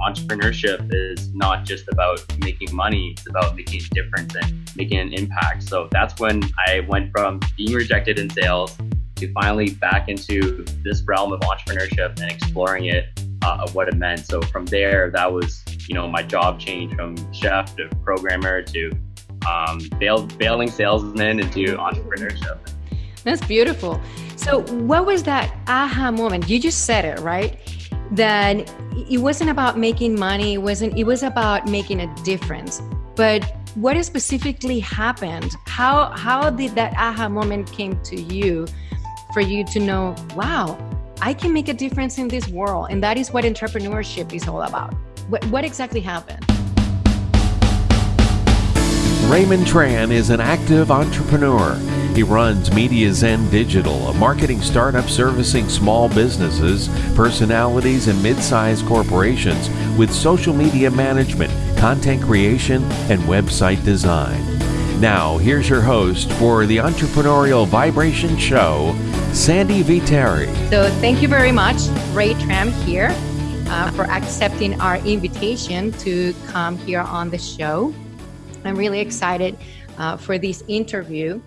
entrepreneurship is not just about making money, it's about making a difference and making an impact. So that's when I went from being rejected in sales to finally back into this realm of entrepreneurship and exploring it uh, of what it meant. So from there, that was, you know, my job change from chef to programmer to um, bail, bailing salesman into entrepreneurship. That's beautiful. So what was that aha moment? You just said it, right? That it wasn't about making money, it wasn't it was about making a difference. But what specifically happened? How how did that aha moment came to you for you to know, wow, I can make a difference in this world. And that is what entrepreneurship is all about. What, what exactly happened? Raymond Tran is an active entrepreneur. He runs Media Zen Digital, a marketing startup servicing small businesses, personalities, and mid sized corporations with social media management, content creation, and website design. Now, here's your host for the Entrepreneurial Vibration Show, Sandy Viteri. So, thank you very much, Ray Tran here, uh, for accepting our invitation to come here on the show. I'm really excited uh, for this interview.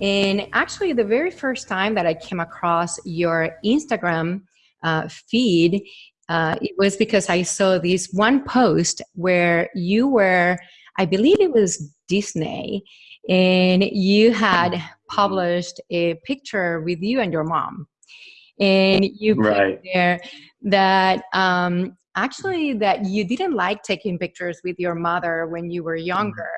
And actually, the very first time that I came across your Instagram uh, feed, uh, it was because I saw this one post where you were, I believe it was Disney, and you had published a picture with you and your mom. And you put right. there that um, actually that you didn't like taking pictures with your mother when you were younger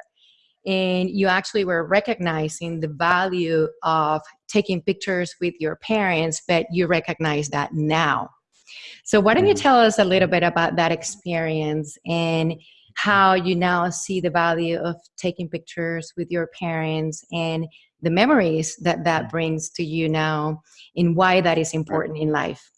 and you actually were recognizing the value of taking pictures with your parents but you recognize that now so why don't you mm. tell us a little bit about that experience and how you now see the value of taking pictures with your parents and the memories that that mm. brings to you now and why that is important in life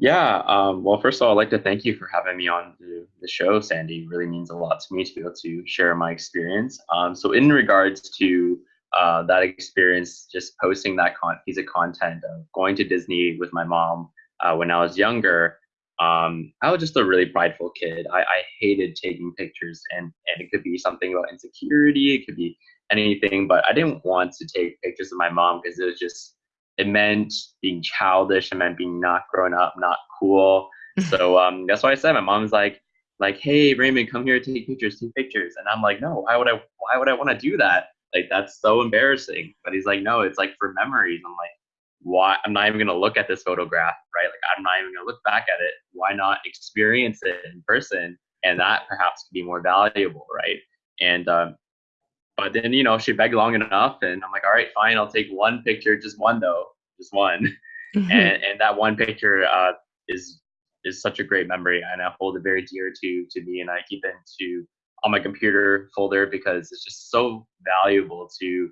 yeah. Um, well, first of all, I'd like to thank you for having me on the, the show, Sandy. It really means a lot to me to be able to share my experience. Um, so, in regards to uh, that experience, just posting that con- piece of content of going to Disney with my mom uh, when I was younger, um, I was just a really prideful kid. I, I hated taking pictures, and, and it could be something about insecurity, it could be anything, but I didn't want to take pictures of my mom because it was just it meant being childish. It meant being not grown up, not cool. so um, that's why I said my mom's like, like, hey Raymond, come here, take pictures, take pictures. And I'm like, no, why would I? Why would I want to do that? Like that's so embarrassing. But he's like, no, it's like for memories. I'm like, why? I'm not even gonna look at this photograph, right? Like I'm not even gonna look back at it. Why not experience it in person? And that perhaps could be more valuable, right? And um, but then, you know, she begged long enough and I'm like, all right, fine, I'll take one picture, just one though, just one. Mm-hmm. And, and that one picture uh, is is such a great memory and I hold it very dear to to me and I keep it into on my computer folder because it's just so valuable to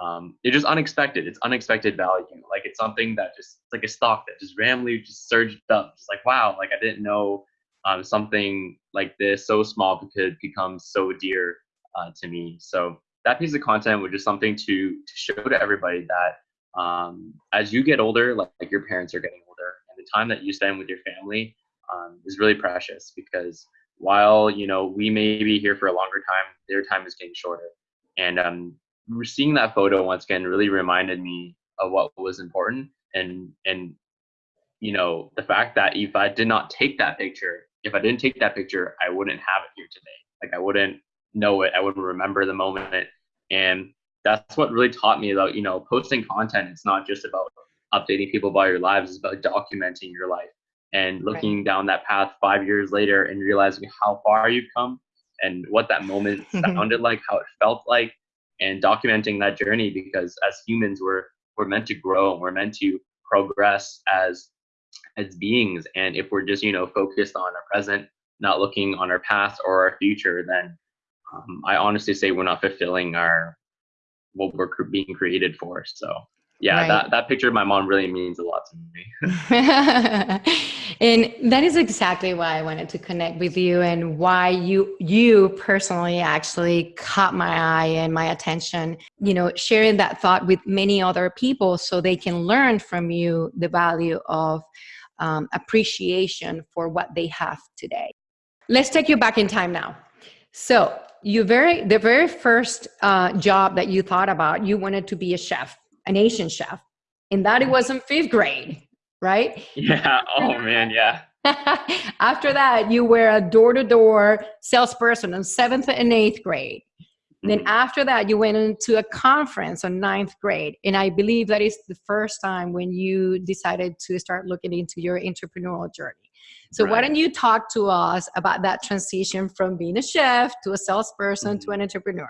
um, it's just unexpected. It's unexpected value. Like it's something that just it's like a stock that just randomly just surged up. Just like wow, like I didn't know um, something like this so small could become so dear uh, to me. So that piece of content was just something to, to show to everybody that um, as you get older, like, like, your parents are getting older, and the time that you spend with your family um, is really precious because while you know we may be here for a longer time, their time is getting shorter. And um, seeing that photo once again really reminded me of what was important and and you know the fact that if I did not take that picture, if I didn't take that picture, I wouldn't have it here today. Like I wouldn't know it. I would remember the moment. And that's what really taught me about, you know, posting content. It's not just about updating people about your lives, it's about documenting your life and looking right. down that path five years later and realizing how far you've come and what that moment sounded like, how it felt like, and documenting that journey because as humans we're we're meant to grow and we're meant to progress as as beings. And if we're just, you know, focused on our present, not looking on our past or our future, then um, I honestly say we're not fulfilling our what we're being created for. So yeah, right. that, that picture of my mom really means a lot to me. and that is exactly why I wanted to connect with you and why you you personally actually caught my eye and my attention, you know, sharing that thought with many other people so they can learn from you the value of um, appreciation for what they have today. Let's take you back in time now. So you very the very first uh, job that you thought about, you wanted to be a chef, an Asian chef, and that it was in fifth grade, right? Yeah. Oh man, yeah. After that, you were a door-to-door salesperson in seventh and eighth grade. Then Mm-hmm. after that, you went into a conference on ninth grade. And I believe that is the first time when you decided to start looking into your entrepreneurial journey. So why don't you talk to us about that transition from being a chef to a salesperson to an entrepreneur?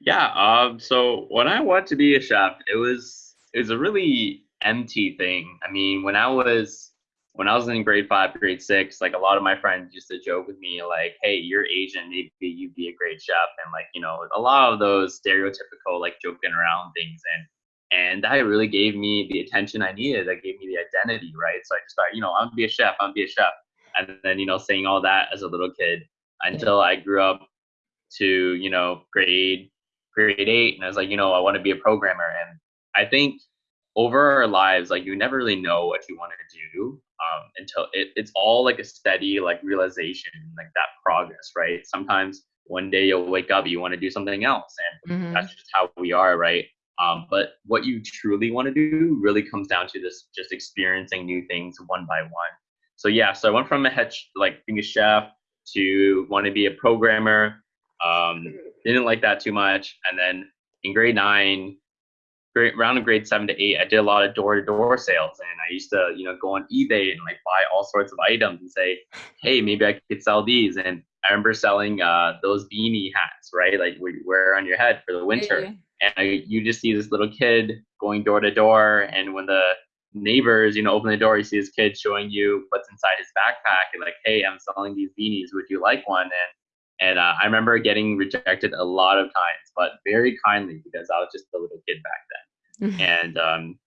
Yeah. Um. So when I wanted to be a chef, it was it was a really empty thing. I mean, when I was when I was in grade five, grade six, like a lot of my friends used to joke with me, like, "Hey, you're Asian, maybe you'd be a great chef," and like, you know, a lot of those stereotypical like joking around things, and and that really gave me the attention I needed. That gave me the identity, right? So I just thought, you know, I'm gonna be a chef. I'm gonna be a chef, and then you know, saying all that as a little kid until I grew up to you know grade grade eight, and I was like, you know, I want to be a programmer, and I think over our lives, like you never really know what you want to do um, until it, it's all like a steady like realization, like that progress, right? Sometimes one day you'll wake up, you want to do something else, and Mhm. that's just how we are, right? Um, but what you truly want to do really comes down to this just experiencing new things one by one. So yeah, so I went from a head like being a chef to want to be a programmer. Um, didn't like that too much, and then in grade nine, grade around in grade seven to eight, I did a lot of door to door sales, and I used to you know go on eBay and like buy all sorts of items and say, hey, maybe I could sell these. And I remember selling uh, those beanie hats, right? Like we wear on your head for the winter Yeah. And I, you just see this little kid going door to door and when the neighbors you know open the door you see this kid showing you what's inside his backpack and like hey i'm selling these beanies would you like one? And and uh, i remember getting rejected a lot of times but very kindly because i was just a little kid back then. And um,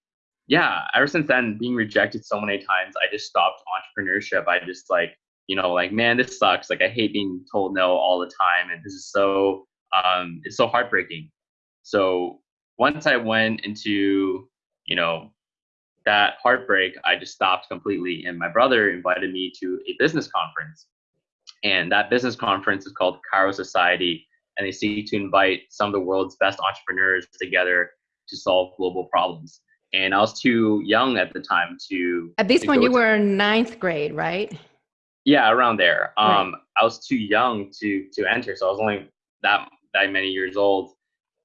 yeah ever since then being rejected so many times i just stopped entrepreneurship. I just like you know like man this sucks. Like i hate being told no all the time and this is so um, it's so heartbreaking so once I went into, you know, that heartbreak, I just stopped completely. And my brother invited me to a business conference. And that business conference is called Kairos Society. And they seek to invite some of the world's best entrepreneurs together to solve global problems. And I was too young at the time to. At this to point, you were in ninth grade, right? yeah, around there. Right. Um, I was too young to to enter, so I was only that that many years old,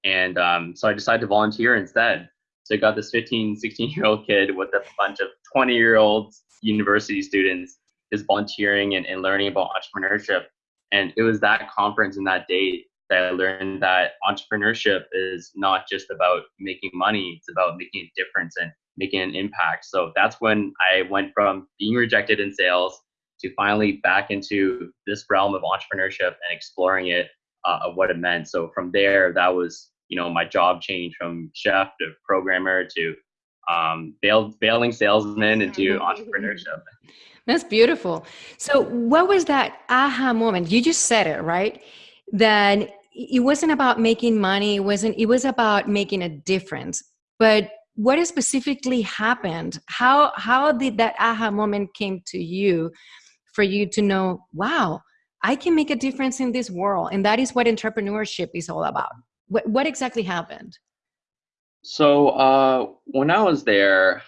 and um, so I decided to volunteer instead. So I got this 15, 16 year old kid with a bunch of 20 year old university students is volunteering and, and learning about entrepreneurship. And it was that conference and that day that I learned that entrepreneurship is not just about making money, it's about making a difference and making an impact. So that's when I went from being rejected in sales to finally back into this realm of entrepreneurship and exploring it uh, of what it meant. So from there, that was you know my job change from chef to programmer to um, bail, bailing salesman into entrepreneurship. That's beautiful. So, what was that aha moment? You just said it, right? That it wasn't about making money. It wasn't. It was about making a difference. But what specifically happened? How how did that aha moment came to you, for you to know, wow, I can make a difference in this world, and that is what entrepreneurship is all about. What what exactly happened? So uh, when I was there,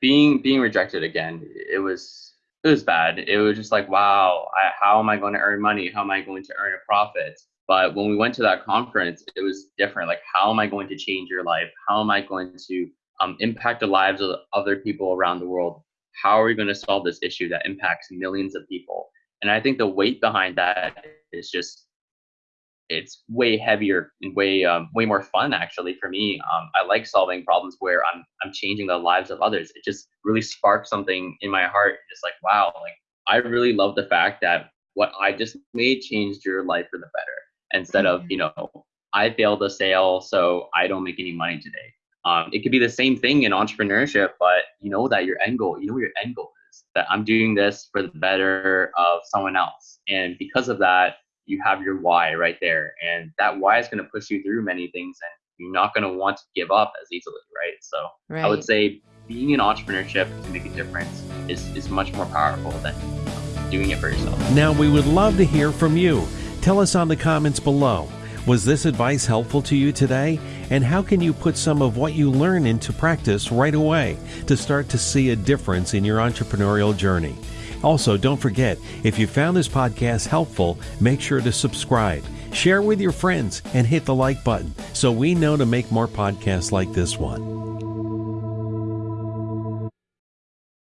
being being rejected again, it was it was bad. It was just like, wow, I, how am I going to earn money? How am I going to earn a profit? But when we went to that conference, it was different. Like, how am I going to change your life? How am I going to um, impact the lives of other people around the world? How are we going to solve this issue that impacts millions of people? And I think the weight behind that is just it's way heavier and way um, way more fun actually for me. Um, I like solving problems where I'm I'm changing the lives of others. It just really sparks something in my heart. Just like wow, like I really love the fact that what I just made changed your life for the better. Instead of you know I failed a sale, so I don't make any money today. Um, it could be the same thing in entrepreneurship, but you know that your end goal, you know what your end goal is. That I'm doing this for the better of someone else, and because of that, you have your why right there and that why is going to push you through many things and you're not going to want to give up as easily right so Right. i would say being in entrepreneurship to make a difference is, is much more powerful than doing it for yourself. Now, we would love to hear from you. Tell us on the comments below. Was this advice helpful to you today? And how can you put some of what you learn into practice right away to start to see a difference in your entrepreneurial journey? Also, don't forget, if you found this podcast helpful, make sure to subscribe, share with your friends, and hit the like button so we know to make more podcasts like this one.